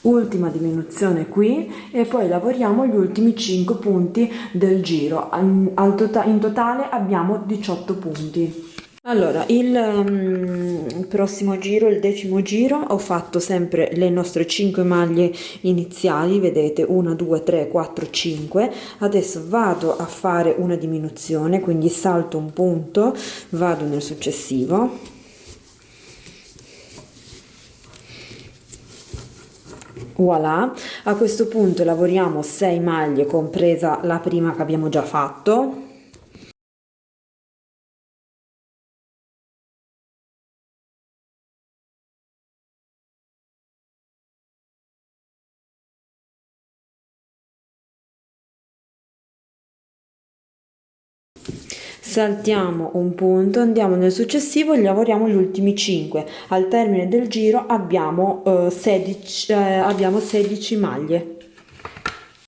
ultima diminuzione qui e poi lavoriamo gli ultimi 5 punti del giro. In totale abbiamo 18 punti. Allora il um, prossimo giro il decimo giro ho fatto sempre le nostre 5 maglie iniziali vedete 1 2 3 4 5 adesso vado a fare una diminuzione quindi salto un punto vado nel successivo voilà. A questo punto lavoriamo 6 maglie compresa la prima che abbiamo già fatto saltiamo un punto andiamo nel successivo e lavoriamo gli ultimi 5 al termine del giro abbiamo, eh, 16, eh, abbiamo 16 maglie.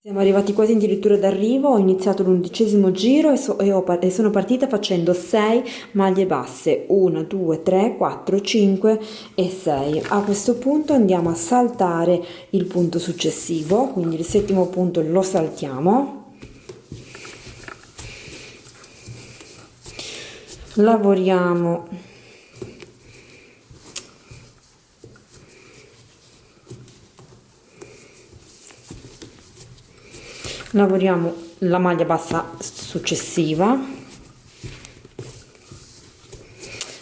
Siamo arrivati quasi addirittura d'arrivo ho iniziato l'undicesimo giro e, so, e, ho, e sono partita facendo 6 maglie basse. 1 2 3 4 5 e 6 a questo punto andiamo a saltare il punto successivo quindi il settimo punto lo saltiamo lavoriamo. Lavoriamo la maglia bassa successiva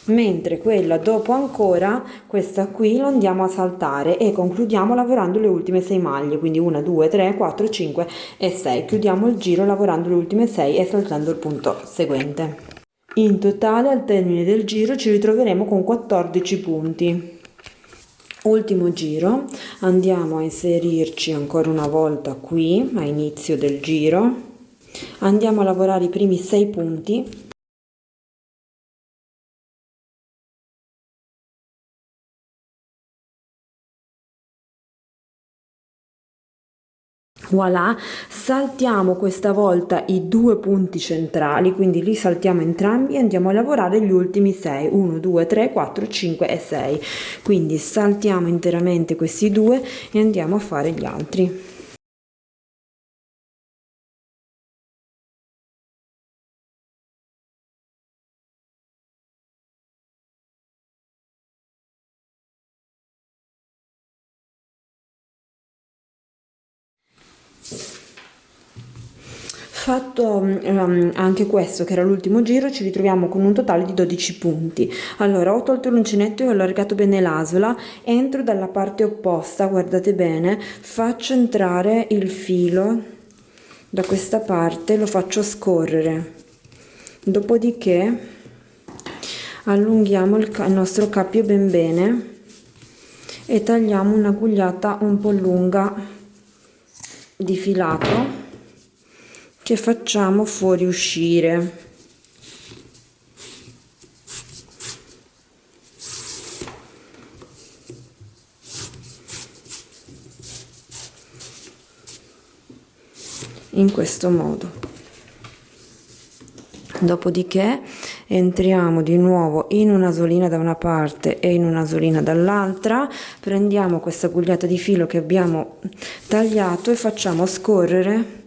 mentre quella dopo ancora questa qui la andiamo a saltare e concludiamo lavorando le ultime 6 maglie quindi 1 2 3 4 5 e 6 chiudiamo il giro lavorando le ultime 6 e saltando il punto seguente in totale al termine del giro ci ritroveremo con 14 punti. Ultimo giro, andiamo a inserirci ancora una volta qui a inizio del giro, andiamo a lavorare i primi 6 punti voilà saltiamo questa volta i due punti centrali quindi li saltiamo entrambi e andiamo a lavorare gli ultimi 6 1 2 3 4 5 e 6 quindi saltiamo interamente questi due e andiamo a fare gli altri fatto um, anche questo che era l'ultimo giro ci ritroviamo con un totale di 12 punti. Allora ho tolto l'uncinetto e ho allargato bene l'asola. Entro dalla parte opposta guardate bene faccio entrare il filo da questa parte lo faccio scorrere. Dopodiché allunghiamo il, il nostro cappio ben bene e tagliamo una gugliata un po' lunga di filato che facciamo fuoriuscire in questo modo. Dopodiché entriamo di nuovo in una solina da una parte e in una solina dall'altra. Prendiamo questa gugliata di filo che abbiamo tagliato e facciamo scorrere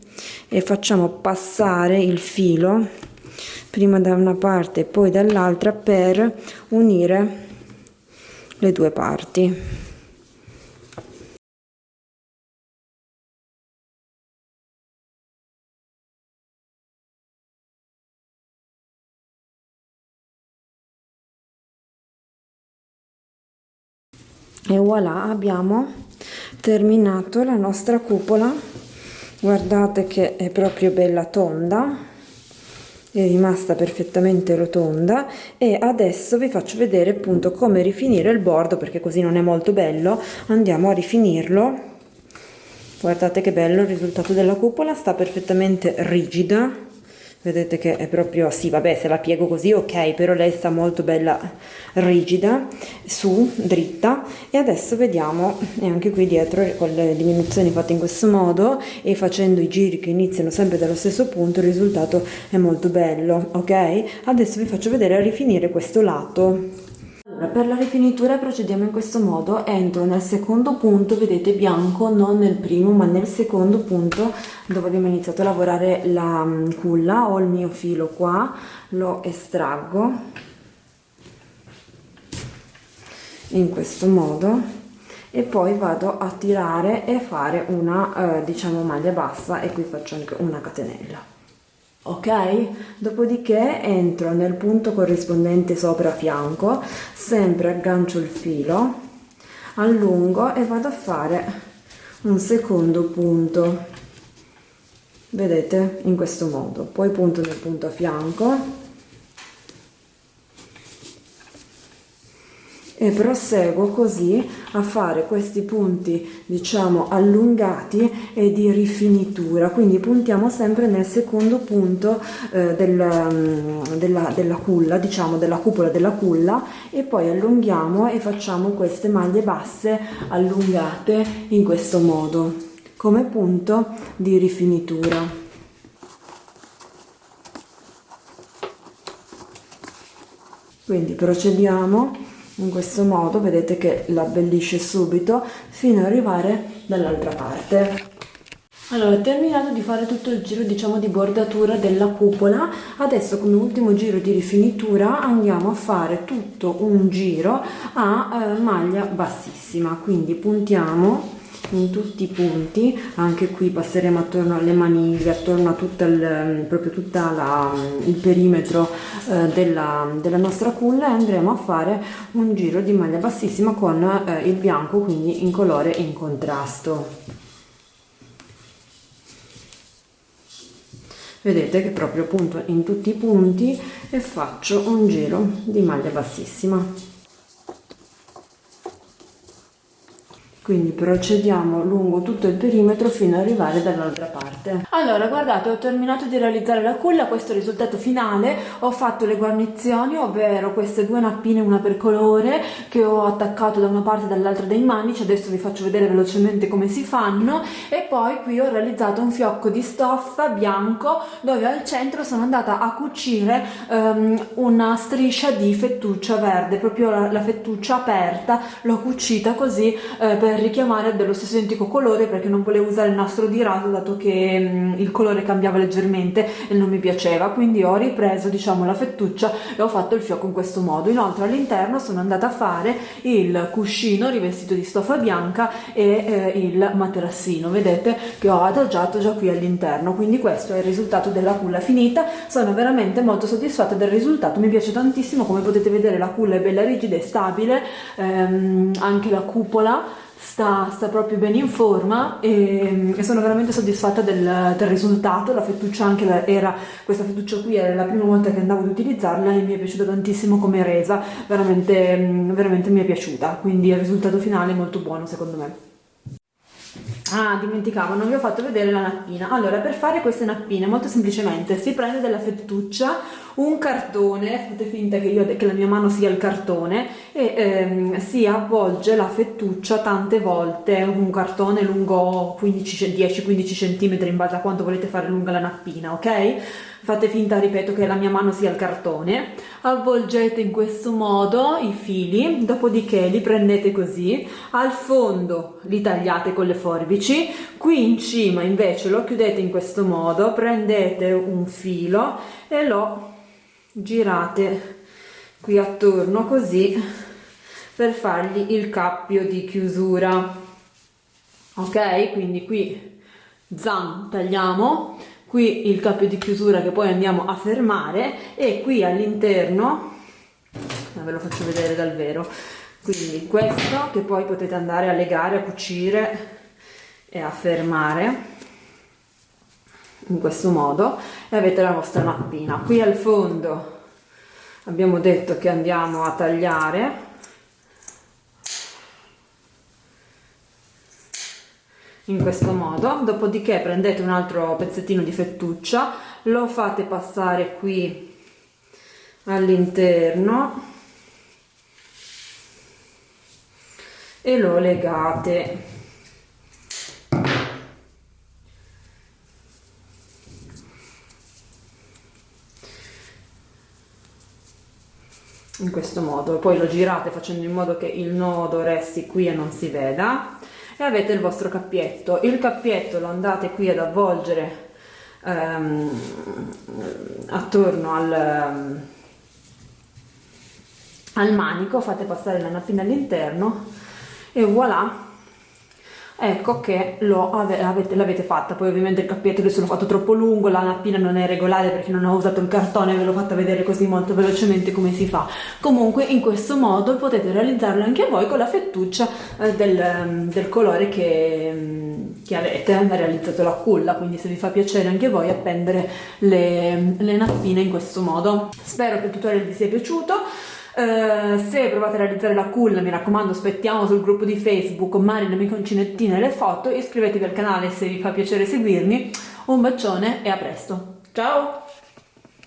e facciamo passare il filo prima da una parte e poi dall'altra per unire le due parti. E voilà abbiamo terminato la nostra cupola guardate che è proprio bella tonda è rimasta perfettamente rotonda e adesso vi faccio vedere appunto come rifinire il bordo perché così non è molto bello. Andiamo a rifinirlo. Guardate che bello il risultato della cupola sta perfettamente rigida vedete che è proprio sì vabbè se la piego così ok però lei sta molto bella rigida su dritta. E adesso vediamo e anche qui dietro con le diminuzioni fatte in questo modo e facendo i giri che iniziano sempre dallo stesso punto il risultato è molto bello ok? Adesso vi faccio vedere a rifinire questo lato per la rifinitura procediamo in questo modo, entro nel secondo punto, vedete bianco, non nel primo ma nel secondo punto dove abbiamo iniziato a lavorare la mm, culla, ho il mio filo qua, lo estraggo in questo modo e poi vado a tirare e fare una eh, diciamo maglia bassa e qui faccio anche una catenella ok? Dopodiché entro nel punto corrispondente sopra fianco sempre aggancio il filo allungo e vado a fare un secondo punto. Vedete? In questo modo. Poi punto nel punto a fianco e proseguo così a fare questi punti diciamo allungati e di rifinitura. Quindi puntiamo sempre nel secondo punto eh, del, mm, della, della culla diciamo della cupola della culla e poi allunghiamo e facciamo queste maglie basse allungate in questo modo come punto di rifinitura. Quindi procediamo in questo modo vedete che la abbellisce subito fino ad arrivare dall'altra parte. Allora terminato di fare tutto il giro diciamo di bordatura della cupola. Adesso come ultimo giro di rifinitura andiamo a fare tutto un giro a eh, maglia bassissima. Quindi puntiamo in tutti i punti anche qui passeremo attorno alle maniglie attorno a tutto il, proprio tutta la, il perimetro eh, della, della, nostra culla e andremo a fare un giro di maglia bassissima con eh, il bianco quindi in colore in contrasto. Vedete che proprio punto in tutti i punti e faccio un giro di maglia bassissima quindi procediamo lungo tutto il perimetro fino ad arrivare dall'altra parte. Allora guardate ho terminato di realizzare la culla questo è il risultato finale. Ho fatto le guarnizioni ovvero queste due nappine una per colore che ho attaccato da una parte e dall'altra dei manici. Adesso vi faccio vedere velocemente come si fanno. E poi qui ho realizzato un fiocco di stoffa bianco dove al centro sono andata a cucire um, una striscia di fettuccia verde. Proprio la, la fettuccia aperta l'ho cucita così eh, per richiamare dello stesso identico colore perché non volevo usare il nastro di raso dato che mh, mm, il colore cambiava leggermente e non mi piaceva. Quindi ho ripreso diciamo la fettuccia e ho fatto il fiocco in questo modo. Inoltre all'interno sono andata a fare il cuscino rivestito di stoffa bianca e eh, il materassino. Vedete che ho adagiato già qui all'interno. Quindi questo è il risultato della culla finita. Sono veramente molto soddisfatta del risultato. Mi piace tantissimo. Come potete vedere la culla è bella rigida e stabile. Ehm, anche la cupola sta, sta, proprio bene in forma e, e sono veramente soddisfatta del, del, risultato. La fettuccia anche era questa fettuccia qui era la prima volta che andavo ad utilizzarla e mi è piaciuta tantissimo come resa. Veramente, veramente mi è piaciuta. Quindi il risultato finale è molto buono secondo me. Ah, dimenticavo, non vi ho fatto vedere la nappina. Allora, per fare queste nappine, molto semplicemente, si prende della fettuccia, un cartone, fate finta che, io, che la mia mano sia il cartone, e ehm, si avvolge la fettuccia tante volte, un cartone lungo 10-15 cm in base a quanto volete fare lunga la nappina, ok? fate finta, ripeto, che la mia mano sia il cartone, avvolgete in questo modo i fili, dopodiché li prendete così, al fondo li tagliate con le forbici, qui in cima invece lo chiudete in questo modo, prendete un filo e lo girate qui attorno così per fargli il cappio di chiusura. Ok? Quindi qui zam tagliamo. Qui il cappio di chiusura che poi andiamo a fermare e qui all'interno ve lo faccio vedere dal vero. Quindi questo che poi potete andare a legare a cucire e a fermare in questo modo e avete la vostra mappina. Qui al fondo abbiamo detto che andiamo a tagliare. In questo modo. Dopodiché prendete un altro pezzettino di fettuccia lo fate passare qui all'interno e lo legate in questo modo. Poi lo girate facendo in modo che il nodo resti qui e non si veda. E avete il vostro cappietto. Il cappietto lo andate qui ad avvolgere ehm, attorno al, al manico. Fate passare la nappina all'interno e voilà ecco che l'avete fatta. Poi ovviamente il cappietto adesso l'ho fatto troppo lungo la nappina non è regolare perché non ho usato il cartone ve l'ho fatta vedere così molto velocemente come si fa. Comunque in questo modo potete realizzarlo anche voi con la fettuccia eh, del, del, colore che, mm, che avete realizzato la culla. Quindi se vi fa piacere anche voi appendere le, le nappine in questo modo. Spero che il tutorial vi sia piaciuto Uh, se provate a realizzare la culla mi raccomando aspettiamo sul gruppo di facebook Marina Miconcinettine le foto iscrivetevi al canale se vi fa piacere seguirmi. Un bacione e a presto. Ciao